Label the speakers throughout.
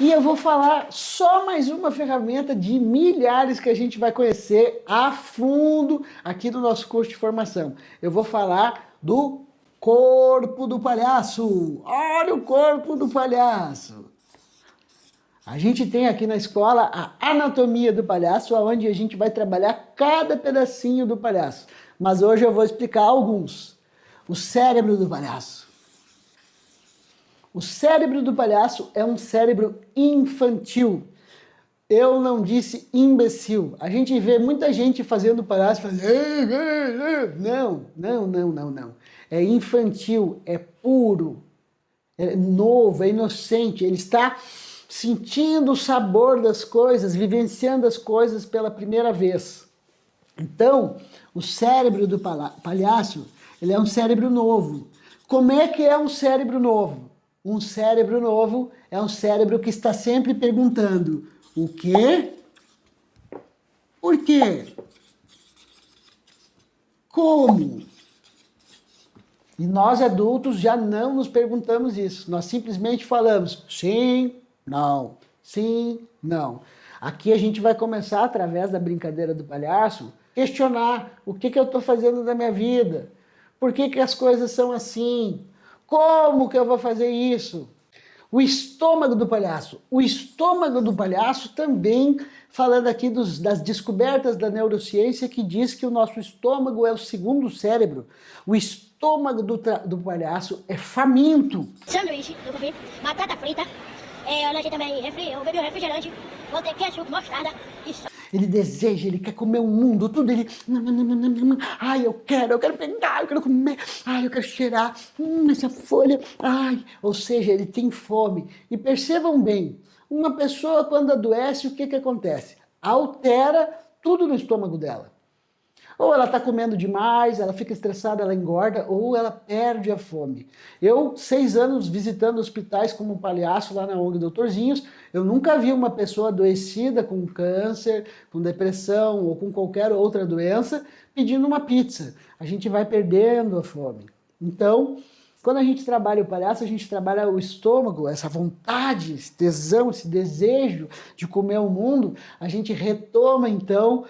Speaker 1: E eu vou falar só mais uma ferramenta de milhares que a gente vai conhecer a fundo aqui no nosso curso de formação. Eu vou falar do corpo do palhaço. Olha o corpo do palhaço. A gente tem aqui na escola a anatomia do palhaço, onde a gente vai trabalhar cada pedacinho do palhaço. Mas hoje eu vou explicar alguns. O cérebro do palhaço. O cérebro do palhaço é um cérebro infantil. Eu não disse imbecil. A gente vê muita gente fazendo palhaço, fazendo... Não, não, não, não, não. É infantil, é puro, é novo, é inocente. Ele está sentindo o sabor das coisas, vivenciando as coisas pela primeira vez. Então, o cérebro do palhaço, ele é um cérebro novo. Como é que é um cérebro novo? Um cérebro novo é um cérebro que está sempre perguntando o quê? Por quê? Como? E nós adultos já não nos perguntamos isso. Nós simplesmente falamos sim, não, sim, não. Aqui a gente vai começar, através da brincadeira do palhaço, questionar o que, que eu estou fazendo da minha vida, por que, que as coisas são assim, como que eu vou fazer isso? O estômago do palhaço. O estômago do palhaço também, falando aqui dos, das descobertas da neurociência, que diz que o nosso estômago é o segundo cérebro. O estômago do, do palhaço é faminto.
Speaker 2: Sanduíche, eu comi, batata frita, é, eu também refri, eu bebi um refrigerante, vou ter ketchup, mostarda e
Speaker 1: ele deseja, ele quer comer o mundo, tudo ele... Ai, eu quero, eu quero pegar, eu quero comer, ai, eu quero cheirar, hum, essa folha, ai... Ou seja, ele tem fome. E percebam bem, uma pessoa quando adoece, o que que acontece? Altera tudo no estômago dela. Ou ela está comendo demais, ela fica estressada, ela engorda, ou ela perde a fome. Eu, seis anos visitando hospitais como palhaço lá na ONG Doutorzinhos, eu nunca vi uma pessoa adoecida com câncer, com depressão ou com qualquer outra doença pedindo uma pizza. A gente vai perdendo a fome. Então, quando a gente trabalha o palhaço, a gente trabalha o estômago, essa vontade, esse tesão, esse desejo de comer o mundo, a gente retoma então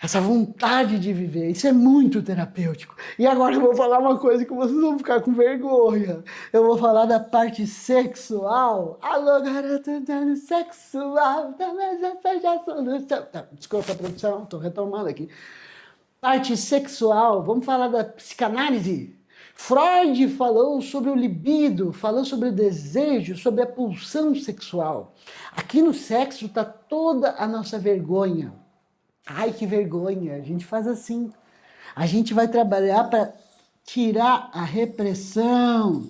Speaker 1: essa vontade de viver. Isso é muito terapêutico. E agora eu vou falar uma coisa que vocês vão ficar com vergonha. Eu vou falar da parte sexual. Alô, garota sexual, talvez essa a solução. Tá, desculpa produção, estou retomando aqui. Parte sexual, vamos falar da psicanálise. Freud falou sobre o libido, falou sobre o desejo, sobre a pulsão sexual. Aqui no sexo está toda a nossa vergonha Ai, que vergonha, a gente faz assim. A gente vai trabalhar para tirar a repressão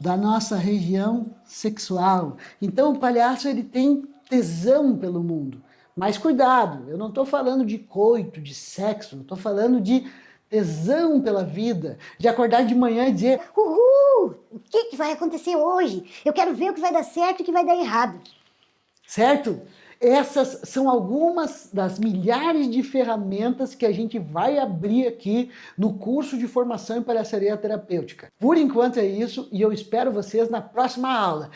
Speaker 1: da nossa região sexual. Então o palhaço ele tem tesão pelo mundo. Mas cuidado, eu não estou falando de coito, de sexo, estou falando de tesão pela vida, de acordar de manhã e dizer
Speaker 3: Uhul, o que, que vai acontecer hoje? Eu quero ver o que vai dar certo e o que vai dar errado.
Speaker 1: Certo? Essas são algumas das milhares de ferramentas que a gente vai abrir aqui no curso de formação em palhaçaria terapêutica. Por enquanto é isso e eu espero vocês na próxima aula.